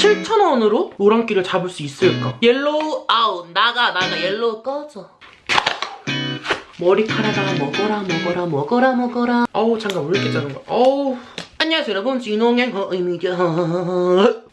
7,000원으로 노란기를 잡을 수 있을까? yellow out 나가 나가. yellow 꺼져. 머리카락아 먹어라 먹어라 먹어라 먹어라. 어우 잠깐 왜 이렇게 작은 거야? 어우. 안녕하세요 여러분. 진홍양 허입니다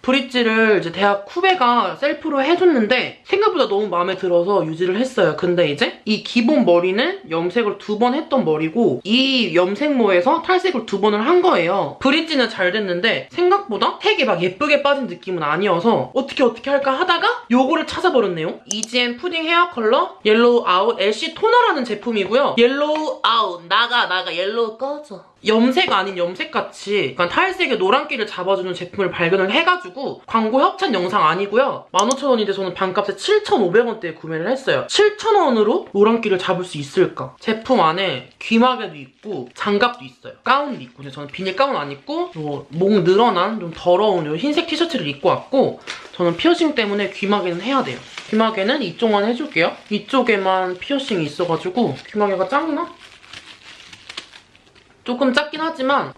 브릿지를 이제 대학 후배가 셀프로 해줬는데 생각보다 너무 마음에 들어서 유지를 했어요. 근데 이제 이 기본 머리는 염색을 두 번 했던 머리고 이 염색모에서 탈색을 두 번을 한 거예요. 브릿지는 잘 됐는데 생각보다 색이 막 예쁘게 빠진 느낌은 아니어서 어떻게 어떻게 할까 하다가 요거를 찾아버렸네요. EGM 푸딩 헤어 컬러 옐로우 아웃 애쉬 토너라는 제품이고요. yellow out 나가 나가 yellow 꺼져. 염색 아닌 염색같이 약간 탈색의 노란기를 잡아주는 제품을 발견을 해가지고 광고 협찬 영상 아니고요. 15,000원인데 저는 반값에 7,500원대에 구매를 했어요. 7,000원으로 노란기를 잡을 수 있을까? 제품 안에 귀마개도 있고 장갑도 있어요. 가운도 있고 근데 저는 비닐 가운 안 입고 뭐목 늘어난 좀 더러운 요 흰색 티셔츠를 입고 왔고 저는 피어싱 때문에 귀마개는 해야 돼요. 귀마개는 이쪽만 해줄게요. 이쪽에만 피어싱이 있어가지고 귀마개가 작나? 조금 작긴 하지만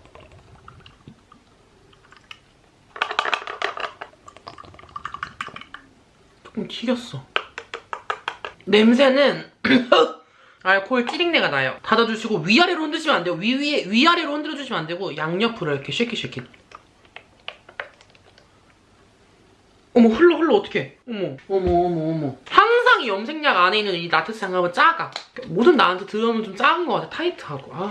조금 튀겼어. 냄새는 알코올 찌린내가 나요. 닫아주시고 위아래로 흔드시면 안 돼요. 위위에 위아래로 흔들어주시면 안 되고 양옆으로 이렇게 shaky shaky. 어머 흘러 흘러 어떡해. 어머 어머 어머 어머. 항상 이 염색약 안에 있는 이 라텍스 장갑은 작아. 모든 나한테 들어오면 좀 작은 것 같아. 타이트하고. 아.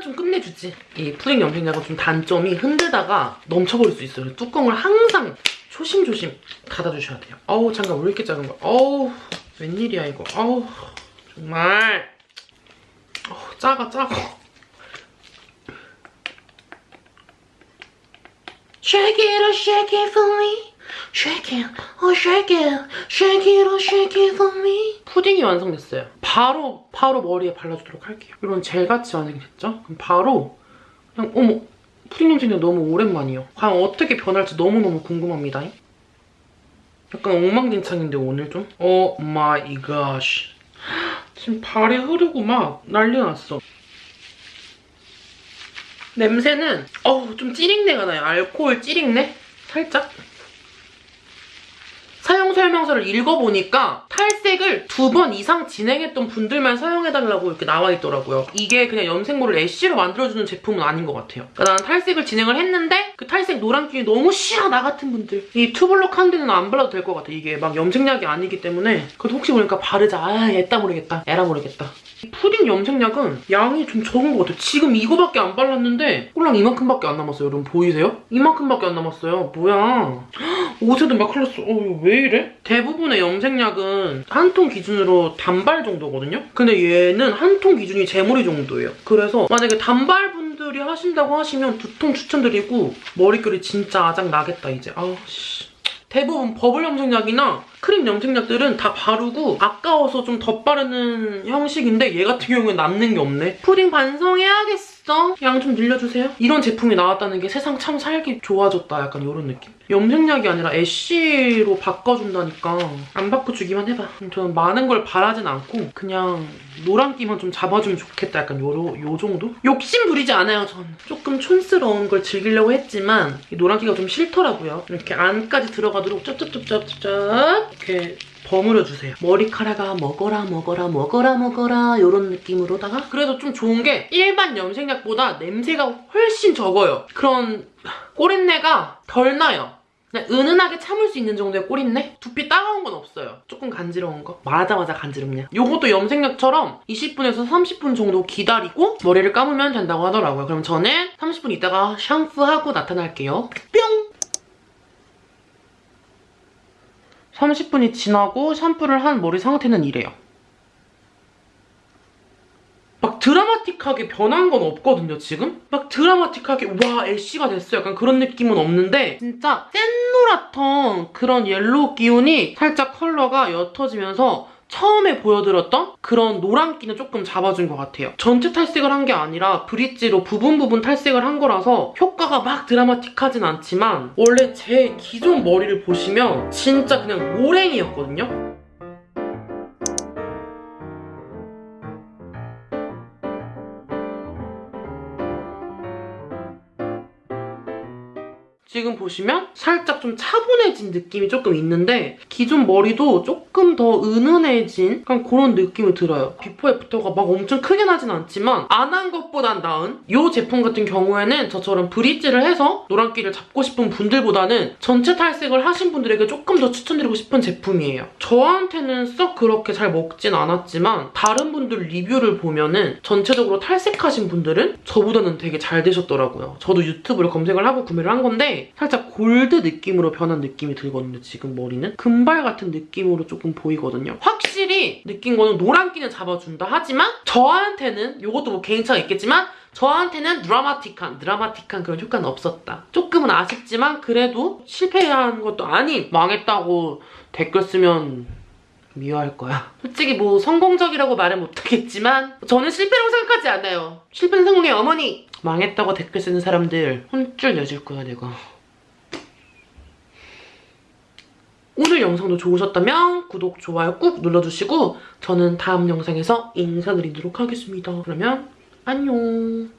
좀 끝내주지. 이 푸딩 염색약은 좀 단점이 흔들다가 넘쳐버릴 수 있어요. 뚜껑을 항상 조심조심 닫아주셔야 돼요. 어우 잠깐 왜 이렇게 작은 거야. 어우 웬일이야 이거. 어우 정말 어우 작아 작아. Shake it or for me. Shake it, oh shake it, shake it or shake it for me. 푸딩이 완성됐어요. 바로 바로 머리에 발라주도록 할게요. 이런 젤같이 완성이 됐죠? 그럼 바로 그냥 어머 푸딩 염색이 너무 오랜만이에요. 과연 어떻게 변할지 너무너무 궁금합니다. 약간 엉망진창인데 오늘 좀? oh my god. 지금 발이 흐르고 막 난리 났어. 냄새는 어우 좀 찌린내가 나요. 알코올 찌린내? 살짝? 사용 설명서를 읽어보니까 탈색을 두 번 이상 진행했던 분들만 사용해달라고 이렇게 나와 있더라고요. 이게 그냥 염색모를 ash로 만들어주는 제품은 아닌 것 같아요. 그러니까 나는 탈색을 진행을 했는데 그 탈색 노란기이 너무 싫어 나 같은 분들 이 투블럭 한 데는 안 발라도 될 것 같아. 이게 막 염색약이 아니기 때문에 그래도 혹시 모르니까 바르자. 아 애따 모르겠다. 에라 모르겠다. 푸딩 염색약은 양이 좀 적은 것 같아요. 지금 이거밖에 안 발랐는데 꼴랑 이만큼밖에 안 남았어요. 여러분 보이세요? 이만큼밖에 안 남았어요. 뭐야. 옷에도 막 흘렀어. 어, 왜 이래? 대부분의 염색약은 한 통 기준으로 단발 정도거든요? 근데 얘는 한 통 기준이 제 머리 정도예요. 그래서 만약에 단발 분들이 하신다고 하시면 두 통 추천드리고 머릿결이 진짜 아작 나겠다 이제. 아우 씨. 대부분 버블 염색약이나 크림 염색약들은 다 바르고 아까워서 좀 덧바르는 형식인데 얘 같은 경우는 남는 게 없네. 푸딩 반성해야겠어. 양 좀 늘려주세요. 이런 제품이 나왔다는 게 세상 참 살기 좋아졌다. 약간 이런 느낌. 염색약이 아니라 애쉬로 바꿔준다니까 안 바꿔주기만 해봐. 저는 많은 걸 바라진 않고 그냥 노란기만 좀 잡아주면 좋겠다. 약간 요, 요 정도? 욕심 부리지 않아요, 전. 조금 촌스러운 걸 즐기려고 했지만 이 노란기가 좀 싫더라고요. 이렇게 안까지 들어가도록 쩝쩝쩝쩝쩝 이렇게 버무려 주세요. 머리카락아 먹어라 먹어라 먹어라 먹어라 이런 느낌으로다가 그래도 좀 좋은 게 일반 염색약보다 냄새가 훨씬 적어요. 그런 꼬린내가 덜 나요. 은은하게 참을 수 있는 정도의 꼬린내? 두피 따가운 건 없어요. 조금 간지러운 거? 말하자마자 간지럽냐. 요것도 염색약처럼 20분에서 30분 정도 기다리고 머리를 감으면 된다고 하더라고요. 그럼 저는 30분 있다가 샴푸하고 나타날게요. 뿅! 30분이 지나고 샴푸를 한 머리 상태는 이래요. 막 드라마틱하게 변한 건 없거든요, 지금? 막 드라마틱하게 와, ash가 됐어 약간 그런 느낌은 없는데 진짜 센 노랗던 그런 yellow 기운이 살짝 컬러가 옅어지면서 처음에 보여드렸던 그런 노란기는 조금 잡아준 것 같아요. 전체 탈색을 한 게 아니라 브릿지로 부분 부분 탈색을 한 거라서 효과가 막 드라마틱하진 않지만 원래 제 기존 머리를 보시면 진짜 그냥 노랭이였거든요? 지금 보시면 살짝 좀 차분해진 느낌이 조금 있는데 기존 머리도 조금 더 은은해진 약간 그런 느낌이 들어요. 비포 애프터가 막 엄청 크게 나진 않지만 안 한 것보단 나은 이 제품 같은 경우에는 저처럼 브릿지를 해서 노란기를 잡고 싶은 분들보다는 전체 탈색을 하신 분들에게 조금 더 추천드리고 싶은 제품이에요. 저한테는 썩 그렇게 잘 먹진 않았지만 다른 분들 리뷰를 보면은 전체적으로 탈색하신 분들은 저보다는 되게 잘 되셨더라고요. 저도 유튜브를 검색을 하고 구매를 한 건데 살짝 골드 느낌으로 변한 느낌이 들거든요. 지금 머리는 금발 같은 느낌으로 조금 보이거든요. 확실히 느낀 거는 노란기는 잡아준다 하지만 저한테는 이것도 뭐 개인차가 있겠지만 저한테는 드라마틱한, 드라마틱한 그런 효과는 없었다. 조금은 아쉽지만 그래도 실패한 것도 아닌 망했다고 댓글 쓰면 미워할 거야. 솔직히 뭐 성공적이라고 말은 못하겠지만 저는 실패라고 생각하지 않아요. 실패는 성공의 어머니! 망했다고 댓글 쓰는 사람들 혼쭐 내줄 거야 내가. 오늘 영상도 좋으셨다면 구독, 좋아요 꾹 눌러주시고 저는 다음 영상에서 인사드리도록 하겠습니다. 그러면 안녕.